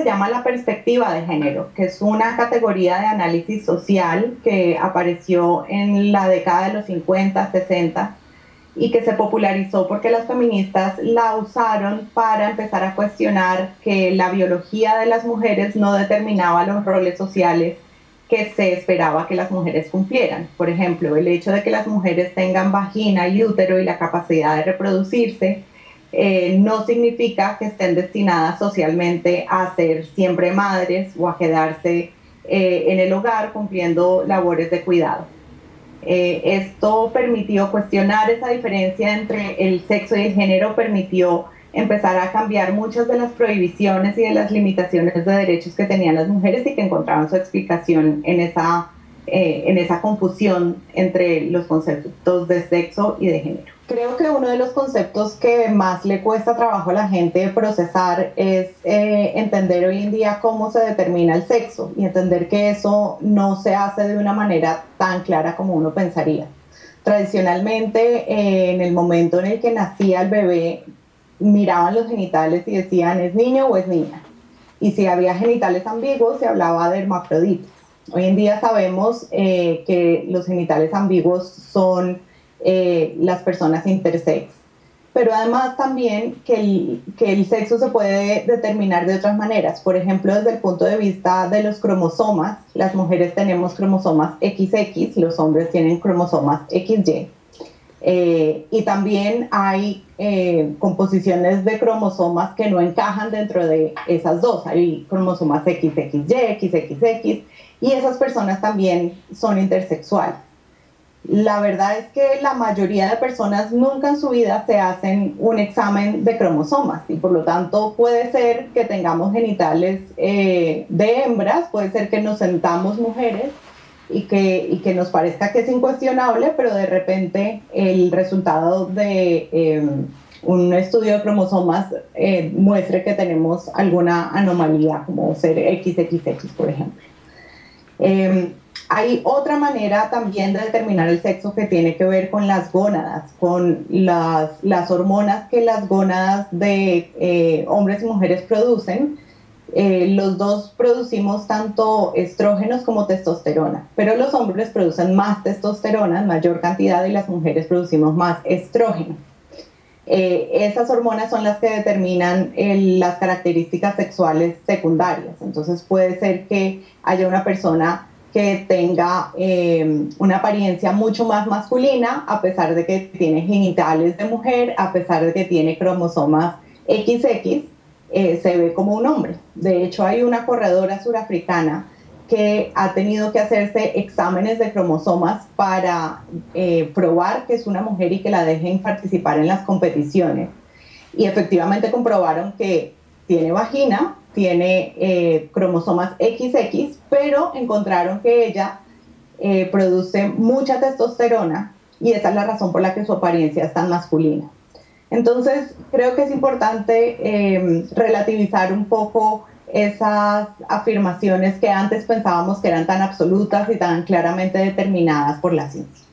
se llama la perspectiva de género, que es una categoría de análisis social que apareció en la década de los 50, 60 y que se popularizó porque las feministas la usaron para empezar a cuestionar que la biología de las mujeres no determinaba los roles sociales que se esperaba que las mujeres cumplieran. Por ejemplo, el hecho de que las mujeres tengan vagina y útero y la capacidad de reproducirse eh, no significa que estén destinadas socialmente a ser siempre madres o a quedarse eh, en el hogar cumpliendo labores de cuidado. Eh, esto permitió cuestionar esa diferencia entre el sexo y el género, permitió empezar a cambiar muchas de las prohibiciones y de las limitaciones de derechos que tenían las mujeres y que encontraban su explicación en esa, en esa confusión entre los conceptos de sexo y de género. Creo que uno de los conceptos que más le cuesta trabajo a la gente procesar es eh, entender hoy en día cómo se determina el sexo y entender que eso no se hace de una manera tan clara como uno pensaría. Tradicionalmente, eh, en el momento en el que nacía el bebé, miraban los genitales y decían es niño o es niña. Y si había genitales ambiguos, se hablaba de hermafroditas. Hoy en día sabemos eh, que los genitales ambiguos son eh, las personas intersex. Pero además también que el, que el sexo se puede determinar de otras maneras. Por ejemplo, desde el punto de vista de los cromosomas, las mujeres tenemos cromosomas XX, los hombres tienen cromosomas XY. Eh, y también hay eh, composiciones de cromosomas que no encajan dentro de esas dos. Hay cromosomas XXY, XXX, y esas personas también son intersexuales. La verdad es que la mayoría de personas nunca en su vida se hacen un examen de cromosomas y por lo tanto puede ser que tengamos genitales eh, de hembras, puede ser que nos sentamos mujeres y que, y que nos parezca que es incuestionable, pero de repente el resultado de em, un estudio de cromosomas eh, muestre que tenemos alguna anomalía, como ser XXX, por ejemplo. Hay otra manera también de determinar el sexo que tiene que ver con las gónadas, con las, las hormonas que las gónadas de eh, hombres y mujeres producen eh, los dos producimos tanto estrógenos como testosterona, pero los hombres producen más testosterona en mayor cantidad y las mujeres producimos más estrógeno. Eh, esas hormonas son las que determinan las características sexuales secundarias. Entonces puede ser que haya una persona que tenga eh, una apariencia mucho más masculina, a pesar de que tiene genitales de mujer, a pesar de que tiene cromosomas XX, eh, se ve como un hombre. De hecho, hay una corredora surafricana que ha tenido que hacerse exámenes de cromosomas para eh, probar que es una mujer y que la dejen participar en las competiciones. Y efectivamente comprobaron que tiene vagina, tiene eh, cromosomas XX, pero encontraron que ella produce mucha testosterona y esa es la razón por la que su apariencia es tan masculina. Entonces, creo que es importante em, relativizar un poco esas afirmaciones que antes pensábamos que eran tan absolutas y tan claramente determinadas por la ciencia.